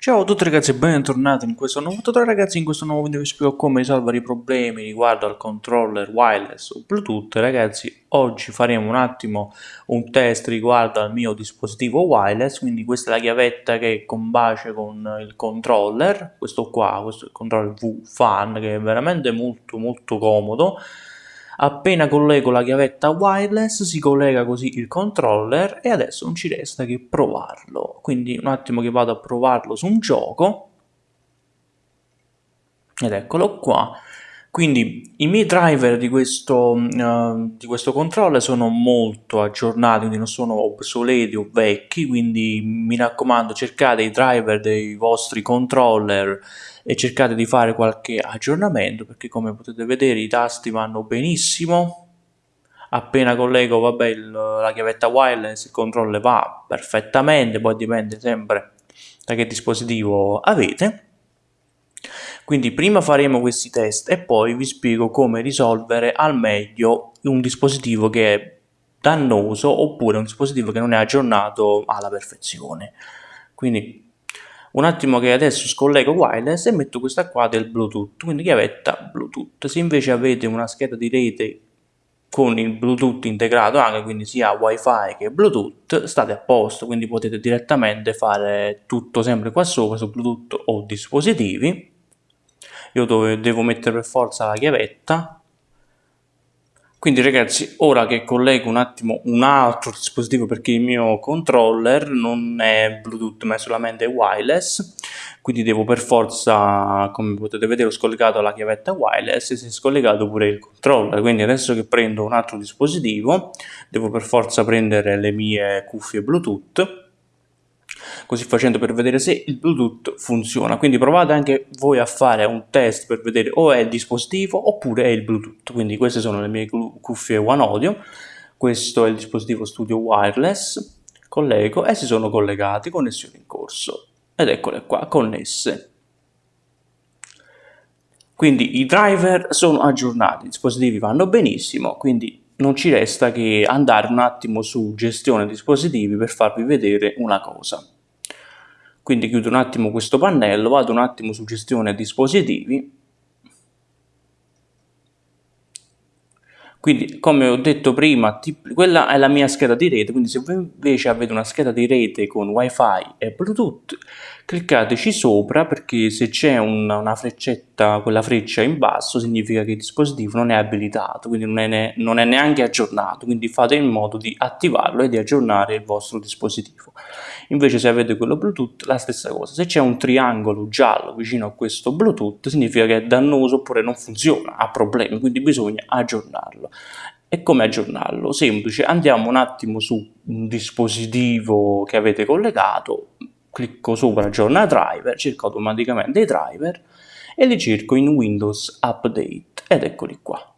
Ciao a tutti ragazzi e bentornati in questo nuovo tutorial. Ragazzi, in questo nuovo video vi spiego come risolvere i problemi riguardo al controller wireless o bluetooth. Ragazzi oggi faremo un attimo un test riguardo al mio dispositivo wireless quindi questa è la chiavetta che combacia con il controller questo qua, questo è il controller V-Fan che è veramente molto molto comodo Appena collego la chiavetta wireless si collega così il controller e adesso non ci resta che provarlo. Quindi un attimo che vado a provarlo su un gioco. Ed eccolo qua. Quindi i miei driver di questo, uh, di questo controller sono molto aggiornati, quindi non sono obsoleti o vecchi, quindi mi raccomando cercate i driver dei vostri controller e cercate di fare qualche aggiornamento perché come potete vedere i tasti vanno benissimo. Appena collego vabbè, il, la chiavetta wireless il controller va perfettamente poi dipende sempre da che dispositivo avete quindi prima faremo questi test e poi vi spiego come risolvere al meglio un dispositivo che è dannoso oppure un dispositivo che non è aggiornato alla perfezione. Quindi un attimo che adesso scollego wireless e metto questa qua del Bluetooth, quindi chiavetta Bluetooth. Se invece avete una scheda di rete con il Bluetooth integrato anche, quindi sia Wi-Fi che Bluetooth, state a posto, quindi potete direttamente fare tutto sempre qua sopra su Bluetooth o dispositivi io dove devo mettere per forza la chiavetta. Quindi ragazzi ora che collego un attimo un altro dispositivo perché il mio controller non è bluetooth ma è solamente wireless quindi devo per forza come potete vedere ho scollegato la chiavetta wireless e si è scollegato pure il controller. Quindi adesso che prendo un altro dispositivo devo per forza prendere le mie cuffie bluetooth così facendo per vedere se il Bluetooth funziona. Quindi provate anche voi a fare un test per vedere o è il dispositivo oppure è il Bluetooth. Quindi queste sono le mie cuffie One Audio, questo è il dispositivo studio wireless, collego e si sono collegati, connessione in corso. Ed eccole qua, connesse. Quindi i driver sono aggiornati, i dispositivi vanno benissimo, quindi non ci resta che andare un attimo su gestione dispositivi per farvi vedere una cosa. Quindi chiudo un attimo questo pannello, vado un attimo su gestione dispositivi. Quindi come ho detto prima, quella è la mia scheda di rete, quindi se voi invece avete una scheda di rete con wifi e bluetooth, cliccateci sopra perché se c'è una, una, freccetta, quella freccia in basso significa che il dispositivo non è abilitato, quindi non è, ne, non è neanche aggiornato, quindi fate in modo di attivarlo e di aggiornare il vostro dispositivo. Invece se avete quello Bluetooth la stessa cosa, se c'è un triangolo giallo vicino a questo Bluetooth significa che è dannoso oppure non funziona, ha problemi, quindi bisogna aggiornarlo. E come aggiornarlo? Semplice, andiamo un attimo su un dispositivo che avete collegato, clicco sopra aggiorna driver, cerco automaticamente i driver e li cerco in Windows Update ed eccoli qua.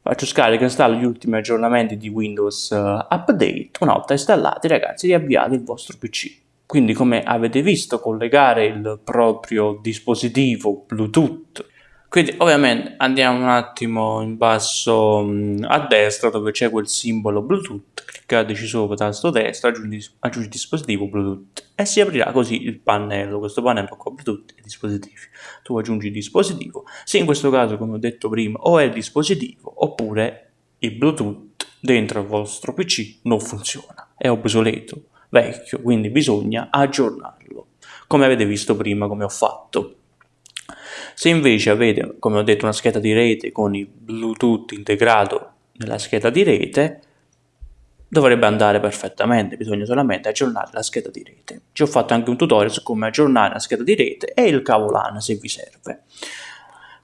Faccio scarica e installo gli ultimi aggiornamenti di Windows uh, Update. Una volta installati ragazzi riavviate il vostro PC. Quindi come avete visto collegare il proprio dispositivo Bluetooth quindi ovviamente andiamo un attimo in basso mh, a destra dove c'è quel simbolo Bluetooth, cliccateci sopra tasto destra, aggiungi, aggiungi dispositivo Bluetooth e si aprirà così il pannello, questo pannello con Bluetooth e dispositivi. Tu aggiungi il dispositivo, se in questo caso come ho detto prima o è il dispositivo oppure il Bluetooth dentro il vostro PC non funziona, è obsoleto, vecchio, quindi bisogna aggiornarlo, come avete visto prima come ho fatto. Se invece avete, come ho detto, una scheda di rete con il Bluetooth integrato nella scheda di rete, dovrebbe andare perfettamente, bisogna solamente aggiornare la scheda di rete. Ci ho fatto anche un tutorial su come aggiornare la scheda di rete e il cavo LAN se vi serve.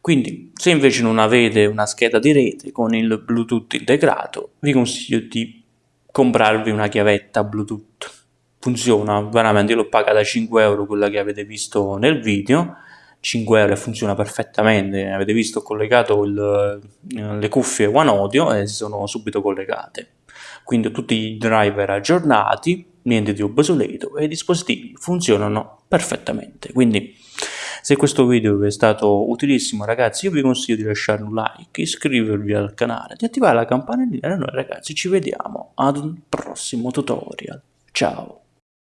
Quindi, se invece non avete una scheda di rete con il Bluetooth integrato, vi consiglio di comprarvi una chiavetta Bluetooth. Funziona veramente, io l'ho pagata 5 euro quella che avete visto nel video 5 euro e funziona perfettamente, avete visto ho collegato il, le cuffie One Audio e si sono subito collegate. Quindi tutti i driver aggiornati, niente di obsoleto e i dispositivi funzionano perfettamente. Quindi se questo video vi è stato utilissimo ragazzi io vi consiglio di lasciare un like, iscrivervi al canale, di attivare la campanellina e noi ragazzi ci vediamo ad un prossimo tutorial. Ciao!